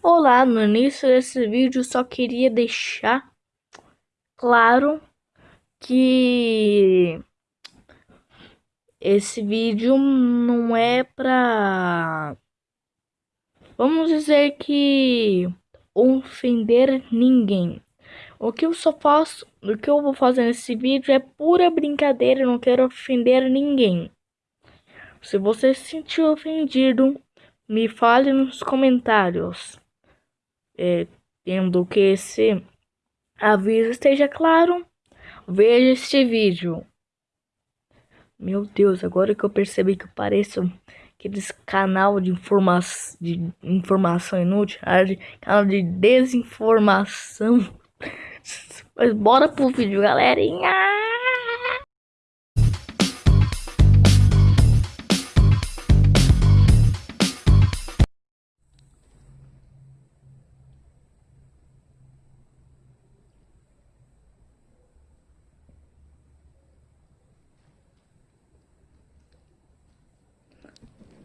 Olá, no início desse vídeo só queria deixar claro que esse vídeo não é pra, vamos dizer que ofender ninguém. O que eu só faço, o que eu vou fazer nesse vídeo é pura brincadeira, eu não quero ofender ninguém. Se você se sentiu ofendido, me fale nos comentários é, tendo que esse aviso esteja claro, veja este vídeo. Meu Deus, agora que eu percebi que eu pareço aqueles canal de, informa de informação inútil, canal de desinformação. Mas bora pro vídeo, galerinha!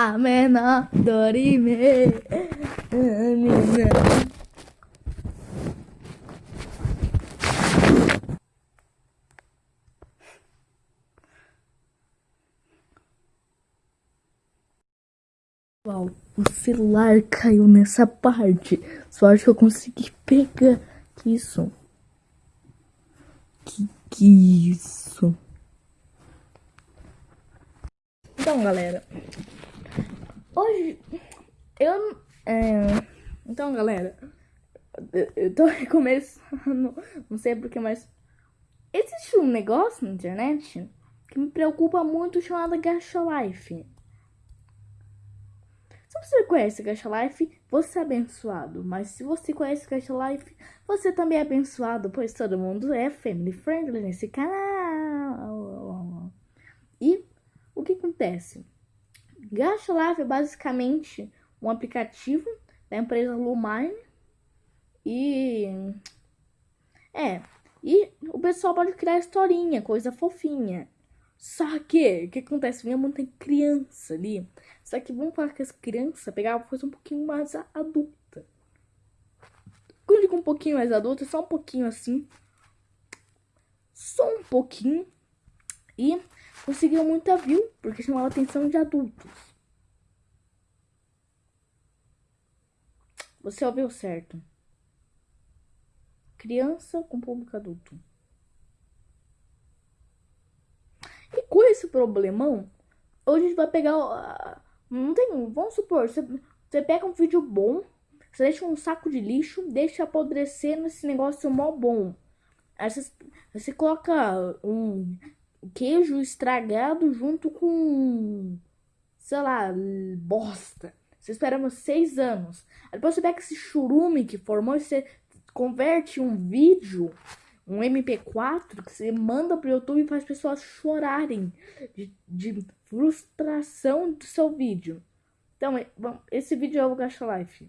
Amena, dorime, amena. Uau, o celular caiu nessa parte. Só acho que eu consegui pegar. Que isso? Que que isso? Então, galera, Hoje, eu... É, então, galera, eu tô recomeçando, não sei porquê, mas... Existe um negócio na internet que me preocupa muito chamado Gacha Life. Se você conhece Gacha Life, você é abençoado. Mas se você conhece Gacha Life, você também é abençoado, pois todo mundo é family friendly nesse canal. E o que acontece? Life é basicamente um aplicativo da empresa Lumine e é, e o pessoal pode criar historinha, coisa fofinha. Só que, o que acontece? Vinha muita criança ali. Só que vamos falar que as crianças pegavam coisa um pouquinho mais adulta. Quando digo um pouquinho mais adulta, só um pouquinho assim. Só um pouquinho. E conseguiu muita view, porque chamava a atenção de adultos. Você ouviu certo. Criança com público adulto. E com esse problemão, hoje a gente vai pegar... Não tem... Vamos supor, você, pega um vídeo bom, você deixa um saco de lixo, deixa apodrecer nesse negócio mó bom. Aí você coloca um queijo estragado junto com, sei lá, bosta. Você espera uns seis anos. Aí depois você pega esse churume que formou e você converte um vídeo, um MP4, que você manda pro YouTube e faz pessoas chorarem de, de frustração do seu vídeo. Então, esse vídeo é o Gacha Life.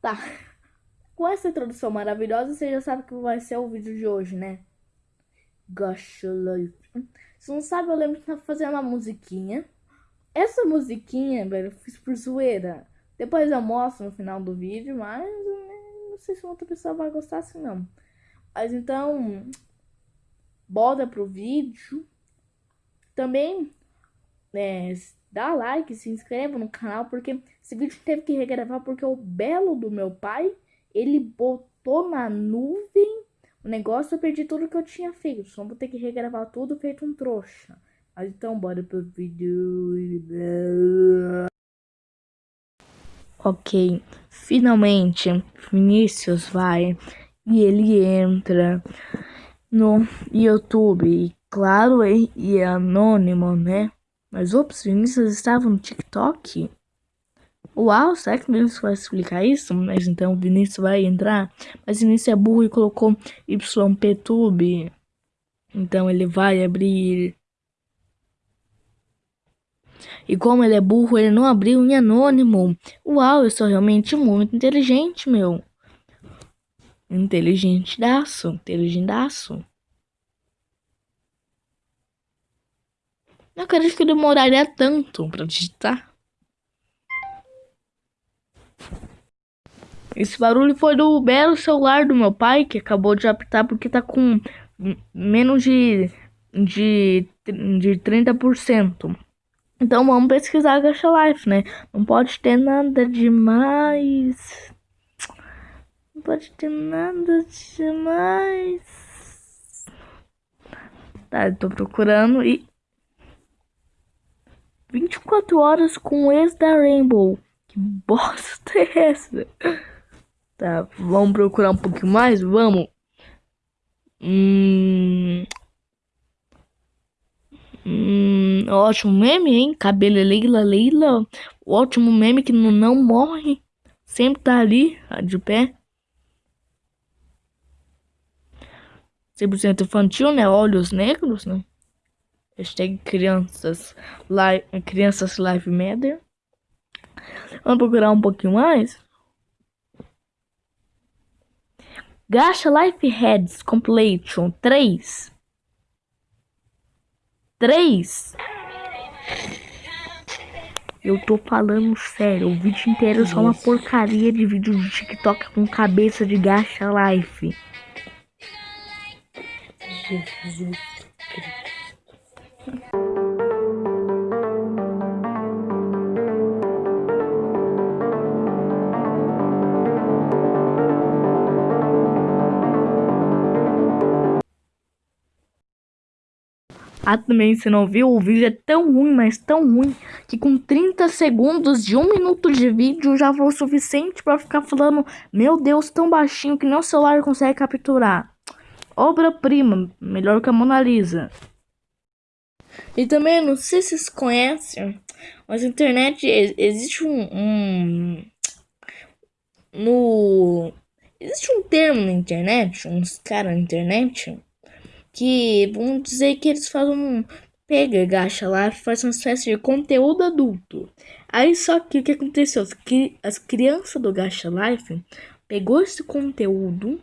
Tá. Com essa introdução maravilhosa, você já sabe que vai ser o vídeo de hoje, né? Life. Se não sabe, eu lembro que tava fazendo uma musiquinha. Essa musiquinha, velho, eu fiz por zoeira. Depois eu mostro no final do vídeo, mas não sei se outra pessoa vai gostar assim, não. Mas então, bora pro vídeo. Também, é, dá like, se inscreva no canal, porque esse vídeo teve que regravar porque o belo do meu pai ele botou na nuvem o negócio, eu perdi tudo que eu tinha feito. Só vou ter que regravar tudo feito um trouxa. Mas então, bora pro vídeo. Ok, finalmente Vinícius vai e ele entra no YouTube. Claro, e é anônimo, né? Mas ops, Vinícius estava no TikTok. Uau, será que o Vinícius vai explicar isso? Mas então o Vinícius vai entrar. Mas o Vinícius é burro e colocou YPTube. Então ele vai abrir. E como ele é burro, ele não abriu em anônimo. Uau, eu sou realmente muito inteligente, meu. Inteligentedaço, inteligendaço. Não acredito que demoraria tanto pra digitar. Esse barulho foi do belo celular do meu pai, que acabou de apitar porque tá com menos de, de, de 30%. Então vamos pesquisar a Gacha Life, né? Não pode ter nada demais. Não pode ter nada demais. Tá, eu tô procurando e... 24 horas com ex da Rainbow. Que bosta é essa? Tá, vamos procurar um pouquinho mais? Vamos. Hum... Hum, ótimo meme, hein? Cabelo é Leila, Leila. Ótimo meme que não, não morre. Sempre tá ali, de pé. 100% infantil, né? Olhos negros, né? Hashtag crianças live, crianças live matter. Vamos procurar um pouquinho mais. Gacha Life Heads Compilation 3 três. Eu tô falando sério, o vídeo inteiro é só uma porcaria de vídeo de TikTok com cabeça de gacha life. Jesus Cristo. Também, se não viu, o vídeo é tão ruim, mas tão ruim, que com 30 segundos de um minuto de vídeo já foi o suficiente para ficar falando, meu Deus, tão baixinho que nem o celular consegue capturar. Obra-prima, melhor que a Mona Lisa. E também, não sei se vocês conhecem, mas na internet existe um, um no existe um termo na internet, uns caras na internet que vamos dizer que eles fazem um pega, gacha lá, faz uma espécie de conteúdo adulto. Aí só que o que aconteceu? As crianças do Gacha Life pegou esse conteúdo,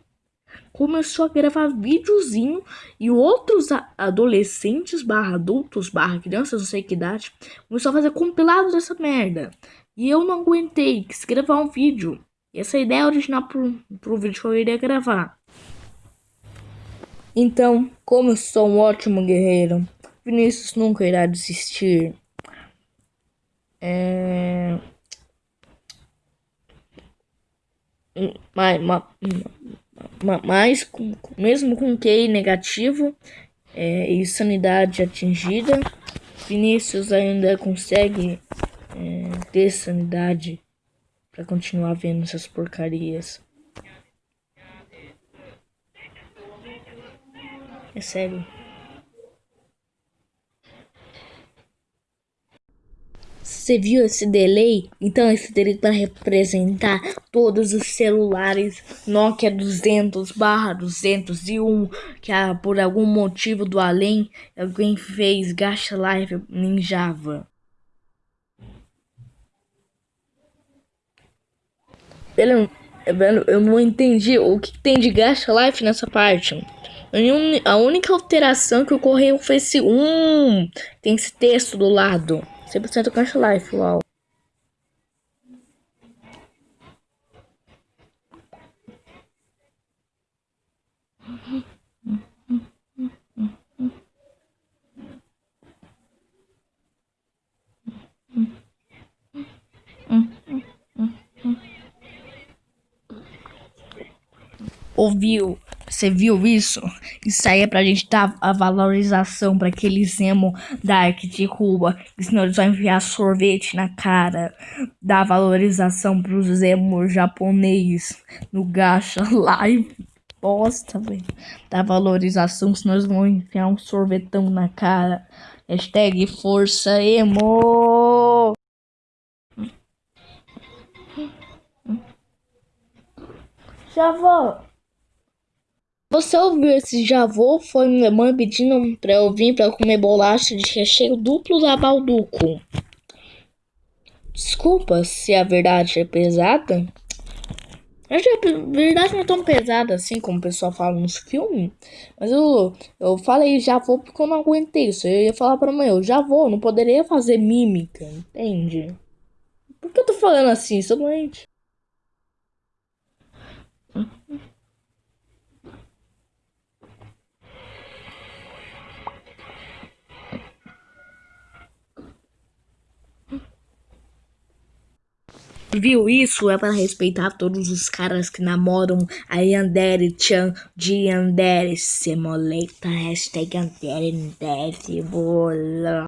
começou a gravar videozinho e outros adolescentes barra adultos barra crianças, não sei que idade, começou a fazer compilado dessa merda. E eu não aguentei, quis gravar um vídeo. E essa ideia é original pro, pro vídeo que eu iria gravar. Então, como eu sou um ótimo guerreiro, Vinícius nunca irá desistir. É... Mas, mas, mas mesmo com QI negativo é, e sanidade atingida, Vinícius ainda consegue é, ter sanidade para continuar vendo essas porcarias. É sério. Você viu esse delay? Então esse delay para representar todos os celulares Nokia 200 barra 201 que ah, por algum motivo do além alguém fez Gacha Live em Java. Eu, não entendi o que tem de Gacha Life nessa parte. A única alteração que ocorreu foi esse um. Tem esse texto do lado. 100% Cash Life, uau. Ouviu? Você viu isso? Isso aí é pra gente dar a valorização para aqueles emo dark de Cuba. Senão eles vão enviar sorvete na cara. Dar valorização pros emo japonês no gacha live. Bosta, velho. Dar valorização, senão eles vão enfiar um sorvetão na cara. Hashtag força emo. Já vou. Você ouviu esse javô? Foi minha mãe pedindo pra eu vir pra comer bolacha de recheio duplo da Balduco. Desculpa se a verdade é pesada. A verdade não é tão pesada assim como o pessoal fala nos filmes. Mas eu, eu falei já vou porque eu não aguentei isso. Eu ia falar pra mãe, eu já vou, não poderia fazer mímica, entende? Por que eu tô falando assim? Sou doente. Viu? Isso é para respeitar todos os caras que namoram a Yandere Chan de Yandere Semoleta. Hashtag Yandere Deve bola.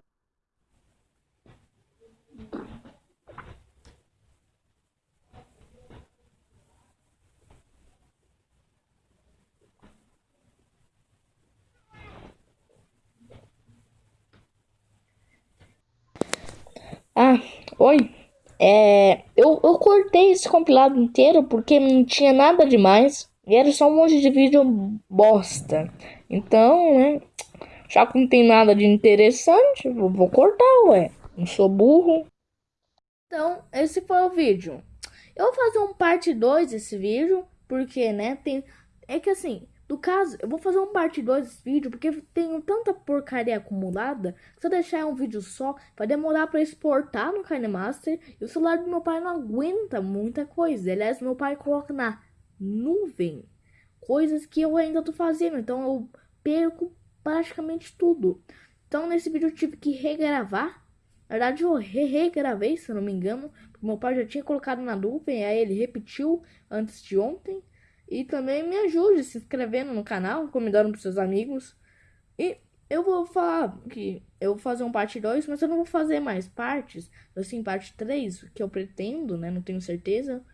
Ah, oi. É, eu, eu cortei esse compilado inteiro porque não tinha nada demais. E era só um monte de vídeo bosta. Então, né? Já que não tem nada de interessante, vou, cortar, ué. Não sou burro. Então, esse foi o vídeo. Eu vou fazer um parte 2 desse vídeo. Porque, né? Tem. É que assim, no caso, eu vou fazer um parte 2 desse vídeo, porque tenho tanta porcaria acumulada, que se eu deixar um vídeo só, vai demorar para exportar no KineMaster, e o celular do meu pai não aguenta muita coisa. Aliás, meu pai coloca na nuvem coisas que eu ainda tô fazendo, então eu perco praticamente tudo. Então, nesse vídeo eu tive que regravar. Na verdade, eu re regravei, se eu não me engano, meu pai já tinha colocado na nuvem, aí ele repetiu antes de ontem. E também me ajude se inscrevendo no canal, convidando para seus amigos. E eu vou falar que eu vou fazer um parte 2, mas eu não vou fazer mais partes. Assim, parte 3, que eu pretendo, né? Não tenho certeza.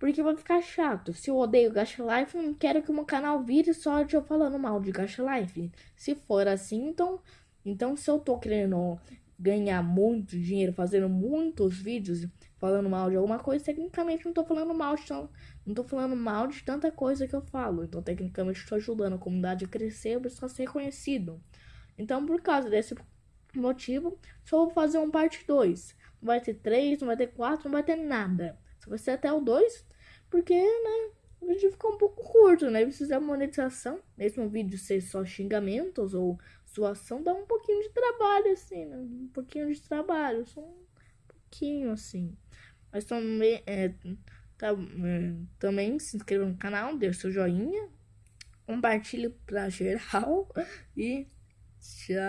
Porque vai ficar chato. Se eu odeio Gacha Life, não quero que o meu canal vire só de eu falando mal de Gacha Life. Se for assim, então... Então, se eu tô querendo ganhar muito dinheiro fazendo muitos vídeos falando mal de alguma coisa, tecnicamente não tô falando mal de, não tô falando mal de tanta coisa que eu falo. Então, tecnicamente, estou ajudando a comunidade a crescer para ser reconhecido. Então, por causa desse motivo, só vou fazer um parte 2. Não vai ter 3, não vai ter 4, não vai ter nada. Só vai ser até o 2, porque, né, o vídeo ficou um pouco curto, né? Precisa de monetização. Mesmo o vídeo ser só xingamentos ou zoação, dá um pouquinho de trabalho, assim, né? Um pouquinho de trabalho, só um pouquinho, assim. Mas também, é, tá, é, também se inscreva no canal, dê seu joinha, compartilhe pra geral e tchau.